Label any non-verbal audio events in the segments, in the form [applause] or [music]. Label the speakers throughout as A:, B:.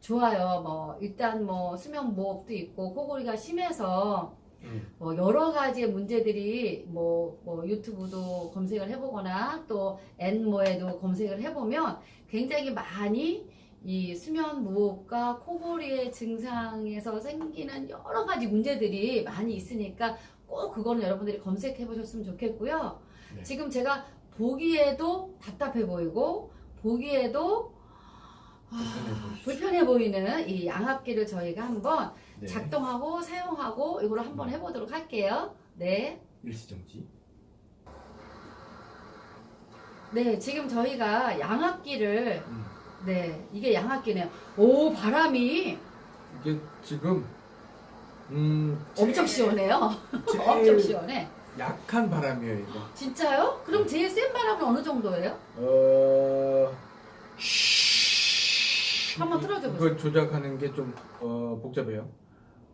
A: 좋아요. 뭐 일단 뭐 수면 무호흡도 있고 코골이가 심해서
B: 음.
A: 뭐 여러 가지의 문제들이 뭐, 뭐 유튜브도 검색을 해보거나 또 엔모에도 검색을 해보면 굉장히 많이 이 수면 무호흡과 코골이의 증상에서 생기는 여러 가지 문제들이 많이 있으니까 꼭 그거는 여러분들이 검색해 보셨으면 좋겠고요.
B: 네.
A: 지금 제가 보기에도 답답해 보이고 보기에도 아,
B: 불편해
A: 보이는 이 양압기를 저희가 한번
B: 네.
A: 작동하고 사용하고 이거를 한번 해보도록 할게요. 네.
B: 일시정지.
A: 네, 지금 저희가 양압기를,
B: 음.
A: 네, 이게 양압기네요. 오, 바람이
B: 이게 지금 음
A: 엄청 시원해요. [laughs] 엄청 시원해.
B: 약한 바람이에요 이거.
A: 진짜요? 그럼
B: 네.
A: 제일 센 바람은 어느 정도예요?
B: 어.
A: 한번 틀어줘 보세요.
B: 이걸 조작하는 게 좀 어, 복잡해요.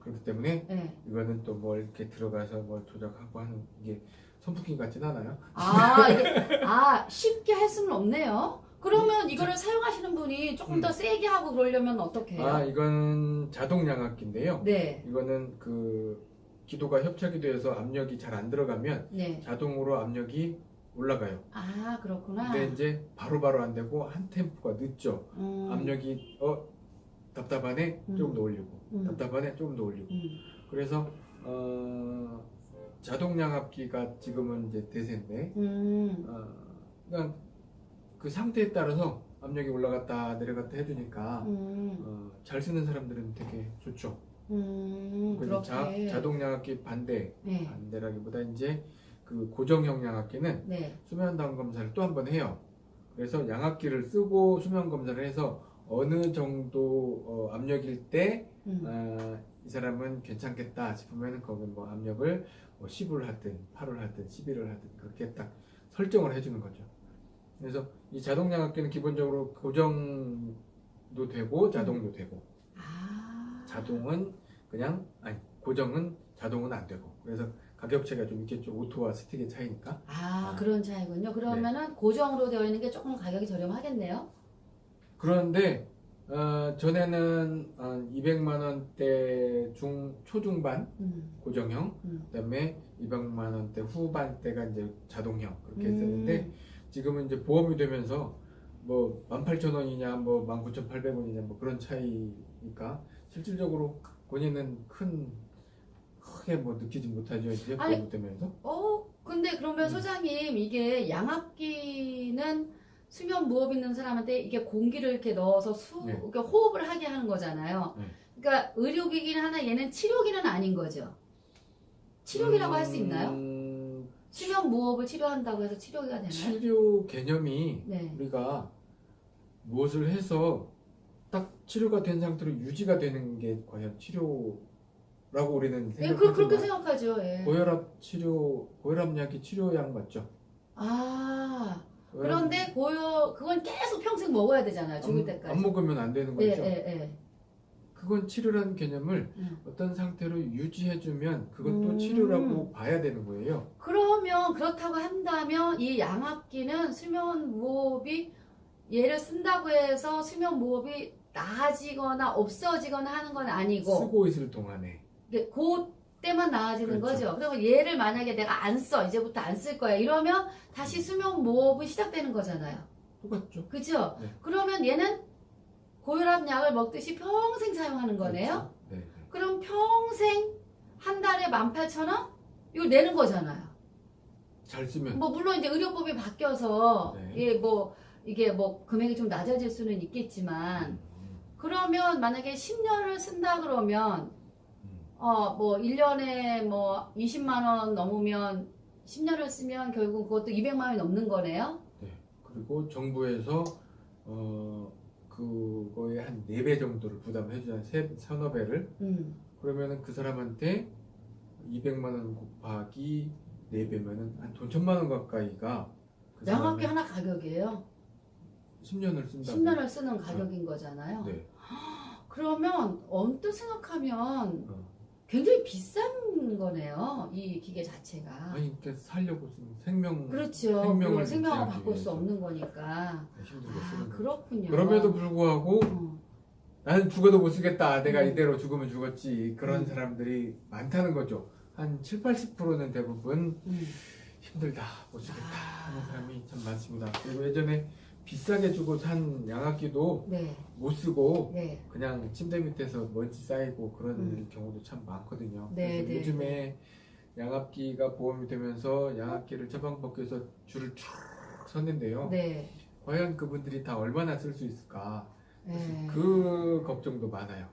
B: 그렇기 때문에
A: 네.
B: 이거는 또 뭘 이렇게 들어가서 뭘 조작하고 하는 이게 선풍기 같진 않아요.
A: 아, 이게, 아, 쉽게 할 수는 없네요. 그러면 이거를 사용하시는 분이 조금
B: 음.
A: 더 세게 하고 그러려면 어떻게 해요?
B: 아 이거는 자동 양압기인데요.
A: 네,
B: 이거는 그 기도가 협착이 되어서 압력이 잘 안 들어가면
A: 네.
B: 자동으로 압력이 올라가요.
A: 아, 그렇구나.
B: 근데 이제 바로 바로 안 되고 한 템포가 늦죠.
A: 음,
B: 압력이 어 답답하네
A: 음.
B: 조금 더 올리고
A: 음.
B: 답답하네 조금 더 올리고
A: 음.
B: 그래서 어 자동 양압기가 지금은 이제 대세인데
A: 음.
B: 어 그러니까 그 상태에 따라서 압력이 올라갔다 내려갔다 해주니까
A: 음.
B: 어, 잘 쓰는 사람들은 되게 좋죠. 자. 자동 양압기 반대
A: 네.
B: 반대라기보다 이제 그 고정형 양압기는
A: 네.
B: 수면 다운 검사를 또 한 번 해요. 그래서 양압기를 쓰고 수면 검사를 해서 어느 정도 어, 압력일 때
A: 음.
B: 아, 이 사람은 괜찮겠다 싶으면 거기 뭐 압력을 뭐 10을 하든 8을 하든 11을 하든 그렇게 딱 설정을 해주는 거죠. 그래서 이 자동 양압기는 기본적으로 고정도 되고 자동도 되고
A: 아.
B: 자동은 그냥 아니 고정은 자동은 안 되고 그래서 가격 차이가 좀 있겠죠 오토와 스틱의 차이니까
A: 아,
B: 아.
A: 그런 차이군요. 그러면은 고정으로 되어 있는 게 조금 가격이 저렴하겠네요.
B: 그런데 어, 전에는 한 200만 원대 중 초중반
A: 음.
B: 고정형
A: 음.
B: 그다음에 200만 원대 후반대가 이제 자동형 그렇게
A: 음.
B: 했었는데 지금은 이제 보험이 되면서 뭐 18,000원이냐 뭐 19,800원이냐 뭐 그런 차이니까 실질적으로 본인은 큰 크게 뭐 느끼지 못하죠 이제
A: 아니,
B: 보험이 되면서
A: 어, 근데 그러면
B: 음.
A: 소장님 이게 양압기는 수면 무호흡 있는 사람한테 이게 공기를 이렇게 넣어서 수,
B: 네.
A: 이렇게 호흡을 하게 하는 거잖아요.
B: 네.
A: 그러니까 의료기기는 하나 얘는 치료기는 아닌 거죠. 치료기라고 할수 있나요?
B: 음,
A: 수면 무호흡을 치료한다고 해서 치료기가 되나요?
B: 치료 개념이
A: 네.
B: 우리가 무엇을 해서 딱 치료가 된 상태로 유지가 되는 게 과연 치료 라고 우리는
A: 예, 그, 그렇게 생각하죠. 예.
B: 고혈압 치료 고혈압약이 치료약 맞죠?
A: 아, 그런데 고요 그건 계속 평생 먹어야 되잖아요. 죽을
B: 안,
A: 때까지.
B: 안 먹으면 안 되는
A: 예,
B: 거죠.
A: 예, 예.
B: 그건 치료라는 개념을
A: 음.
B: 어떤 상태로 유지해주면 그것도
A: 음.
B: 치료라고 봐야 되는 거예요.
A: 그러면 그렇다고 한다면 이 양압기는 수면 무호흡이 얘를 쓴다고 해서 수면 무호흡이 나아지거나 없어지거나 하는 건 아니고
B: 쓰고 있을 동안에
A: 그 때만 나아지는
B: 그렇죠.
A: 거죠. 그러면 얘를 만약에 내가 안 써, 이제부터 안 쓸 거야. 이러면 다시 수면 무호흡이 시작되는 거잖아요.
B: 똑같죠.
A: 그죠?
B: 네.
A: 그러면 얘는 고혈압 약을 먹듯이 평생 사용하는 거네요.
B: 그렇죠. 네, 네.
A: 그럼 평생 한 달에 18,000원? 이걸 내는 거잖아요.
B: 잘 쓰면
A: 뭐 물론 이제 의료법이 바뀌어서
B: 네.
A: 이게 뭐 이게 뭐 금액이 좀 낮아질 수는 있겠지만
B: 음,
A: 그러면 만약에 10년을 쓴다 그러면
B: 음.
A: 어 뭐 1년에 뭐 20만 원 넘으면 10년을 쓰면 결국 그것도 200만 원이 넘는 거네요.
B: 네. 그리고 정부에서 어 그거의 한 4배 정도를 부담해 주잖아요. 세, 서너 배를.
A: 음.
B: 그러면은 그 사람한테 200만 원 곱하기 4배면은 한 돈 천만 원 가까이가 그 사람이
A: 하나 가격이에요.
B: 10년을 쓴다.
A: 10년을 쓰는 가격인 거잖아요.
B: 네. [gasps]
A: 그러면 언뜻 생각하면
B: 어.
A: 굉장히 비싼 거네요. 이 기계 자체가.
B: 아니 그러니까 살려고 쓰는 생명
A: 그렇죠.
B: 생명을
A: 생명을 바꿀 수. 없는 거니까.
B: 힘들게
A: 아,
B: 쓰는 거죠.
A: 그렇군요.
B: 그럼에도 불구하고
A: 어.
B: 나는 죽어도 못 쓰겠다. 내가
A: 음.
B: 이대로 죽으면 죽었지. 그런
A: 음.
B: 사람들이 많다는 거죠. 한 7, 80%는 대부분
A: 음.
B: 힘들다. 못 쓰겠다.
A: 아.
B: 하는 사람이 참 많습니다. 그리고 예전에 비싸게 주고 산 양압기도
A: 네,
B: 못 쓰고
A: 네,
B: 그냥 침대 밑에서 먼지 쌓이고 그런
A: 음.
B: 경우도 참 많거든요.
A: 네,
B: 그래서
A: 네,
B: 요즘에 양압기가 보험이 되면서 양압기를 처방받기위해서 줄을 쭉 섰는데요.
A: 네.
B: 과연 그분들이 다 얼마나 쓸 수 있을까?
A: 네.
B: 그 걱정도 많아요.